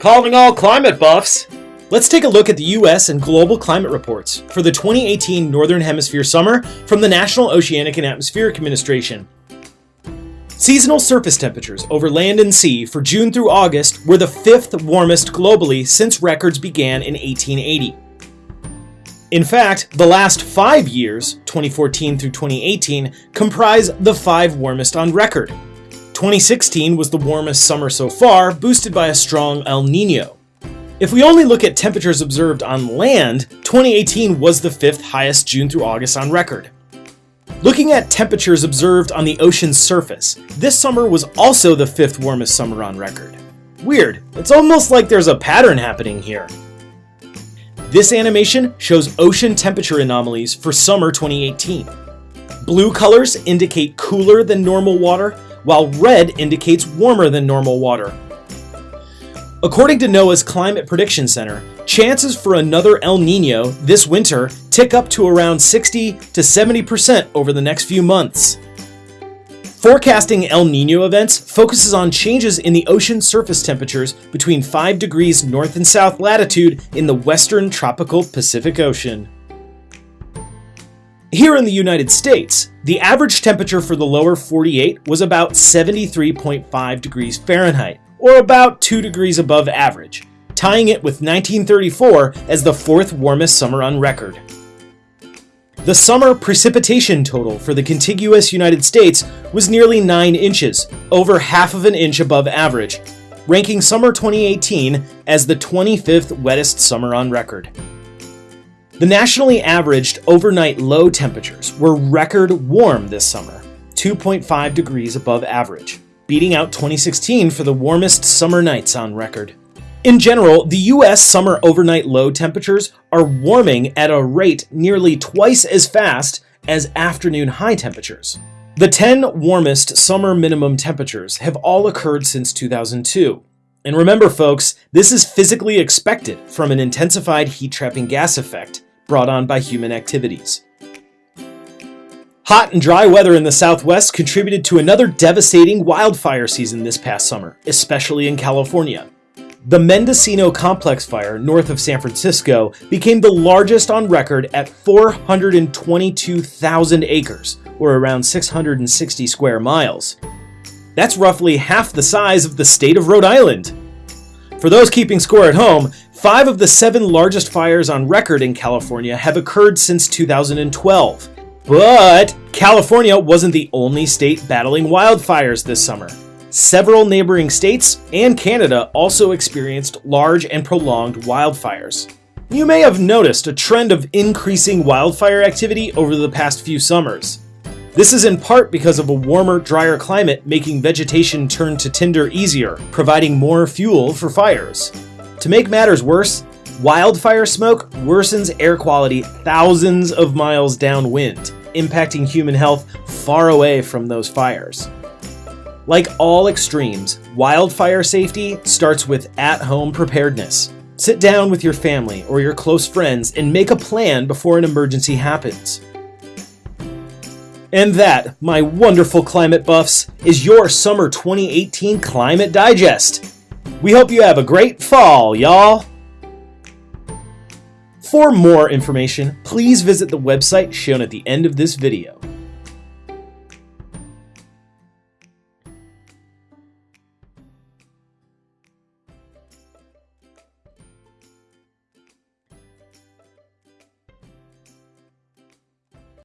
Calling all climate buffs! Let's take a look at the US and global climate reports for the 2018 Northern Hemisphere summer from the National Oceanic and Atmospheric Administration. Seasonal surface temperatures over land and sea for June through August were the fifth warmest globally since records began in 1880. In fact, the last five years, 2014 through 2018, comprise the five warmest on record. 2016 was the warmest summer so far, boosted by a strong El Nino. If we only look at temperatures observed on land, 2018 was the fifth highest June through August on record. Looking at temperatures observed on the ocean's surface, this summer was also the fifth warmest summer on record. Weird, it's almost like there's a pattern happening here. This animation shows ocean temperature anomalies for summer 2018. Blue colors indicate cooler than normal water, while red indicates warmer than normal water. According to NOAA's Climate Prediction Center, chances for another El Nino this winter tick up to around 60 to 70% over the next few months. Forecasting El Nino events focuses on changes in the ocean surface temperatures between 5 degrees north and south latitude in the western tropical Pacific Ocean. Here in the United States, the average temperature for the lower 48 was about 73.5 degrees Fahrenheit, or about 2 degrees above average, tying it with 1934 as the fourth warmest summer on record. The summer precipitation total for the contiguous United States was nearly 9 inches, over half of an inch above average, ranking summer 2018 as the 25th wettest summer on record. The nationally averaged overnight low temperatures were record warm this summer, 2.5 degrees above average, beating out 2016 for the warmest summer nights on record. In general, the US summer overnight low temperatures are warming at a rate nearly twice as fast as afternoon high temperatures. The 10 warmest summer minimum temperatures have all occurred since 2002. And remember folks, this is physically expected from an intensified heat trapping gas effect brought on by human activities. Hot and dry weather in the southwest contributed to another devastating wildfire season this past summer, especially in California. The Mendocino Complex Fire north of San Francisco became the largest on record at 422,000 acres, or around 660 square miles. That's roughly half the size of the state of Rhode Island. For those keeping score at home, Five of the seven largest fires on record in California have occurred since 2012. But California wasn't the only state battling wildfires this summer. Several neighboring states and Canada also experienced large and prolonged wildfires. You may have noticed a trend of increasing wildfire activity over the past few summers. This is in part because of a warmer, drier climate making vegetation turn to tinder easier, providing more fuel for fires. To make matters worse, wildfire smoke worsens air quality thousands of miles downwind, impacting human health far away from those fires. Like all extremes, wildfire safety starts with at home preparedness. Sit down with your family or your close friends and make a plan before an emergency happens. And that, my wonderful climate buffs, is your Summer 2018 Climate Digest. We hope you have a great fall, y'all! For more information, please visit the website shown at the end of this video.